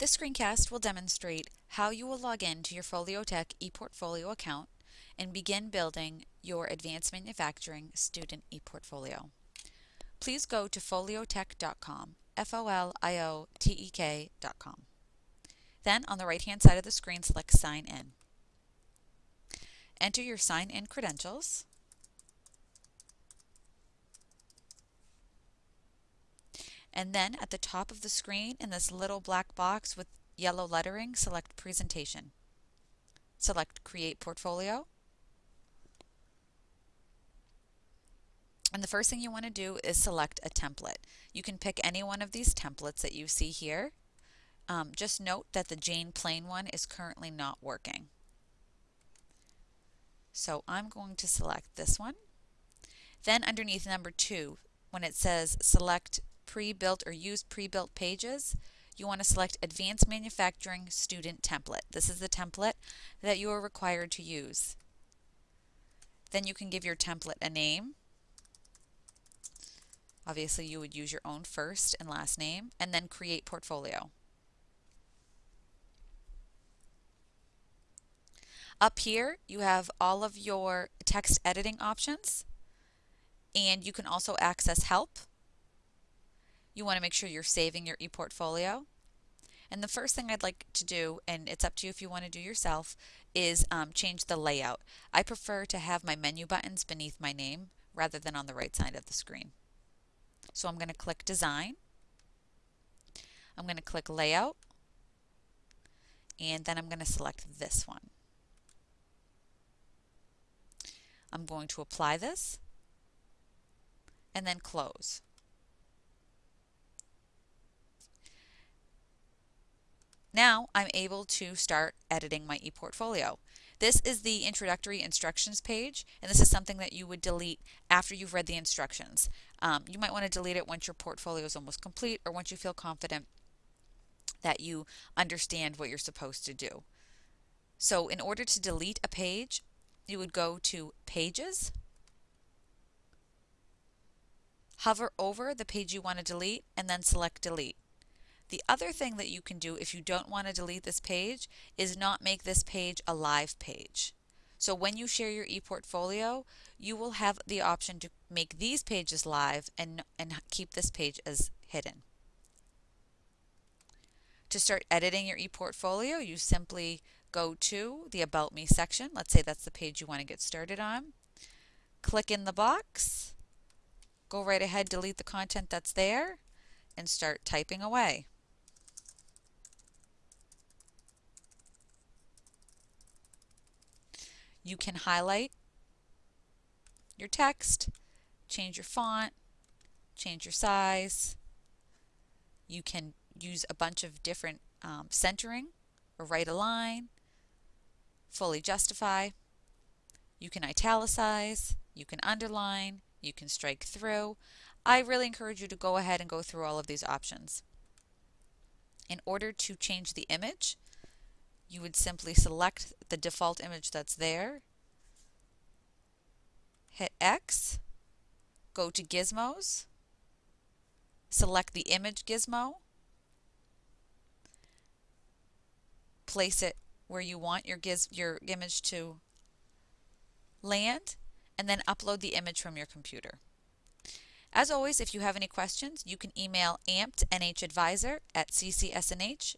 This screencast will demonstrate how you will log in to your Foliotek ePortfolio account and begin building your Advanced Manufacturing Student ePortfolio. Please go to foliotek.com, F-O-L-I-O-T-E-K.com. Then on the right hand side of the screen select Sign In. Enter your sign in credentials And then at the top of the screen in this little black box with yellow lettering, select Presentation. Select Create Portfolio. And the first thing you want to do is select a template. You can pick any one of these templates that you see here. Um, just note that the Jane Plain one is currently not working. So I'm going to select this one. Then underneath number two, when it says select pre-built or use pre-built pages, you want to select Advanced Manufacturing Student Template. This is the template that you are required to use. Then you can give your template a name. Obviously, you would use your own first and last name, and then create portfolio. Up here, you have all of your text editing options, and you can also access help you want to make sure you're saving your ePortfolio. And the first thing I'd like to do, and it's up to you if you want to do yourself, is um, change the layout. I prefer to have my menu buttons beneath my name rather than on the right side of the screen. So I'm going to click Design. I'm going to click Layout. And then I'm going to select this one. I'm going to apply this and then close. Now I'm able to start editing my ePortfolio. This is the introductory instructions page, and this is something that you would delete after you've read the instructions. Um, you might want to delete it once your portfolio is almost complete or once you feel confident that you understand what you're supposed to do. So in order to delete a page, you would go to Pages, hover over the page you want to delete, and then select Delete. The other thing that you can do if you don't want to delete this page is not make this page a live page. So when you share your ePortfolio, you will have the option to make these pages live and, and keep this page as hidden. To start editing your ePortfolio, you simply go to the About Me section. Let's say that's the page you want to get started on. Click in the box, go right ahead, delete the content that's there, and start typing away. You can highlight your text, change your font, change your size. You can use a bunch of different um, centering or right align, fully justify. You can italicize, you can underline, you can strike through. I really encourage you to go ahead and go through all of these options. In order to change the image, you would simply select the default image that's there, hit X, go to Gizmos, select the image gizmo, place it where you want your, giz your image to land, and then upload the image from your computer. As always, if you have any questions, you can email ampednhadvisor at ccsnh.edu.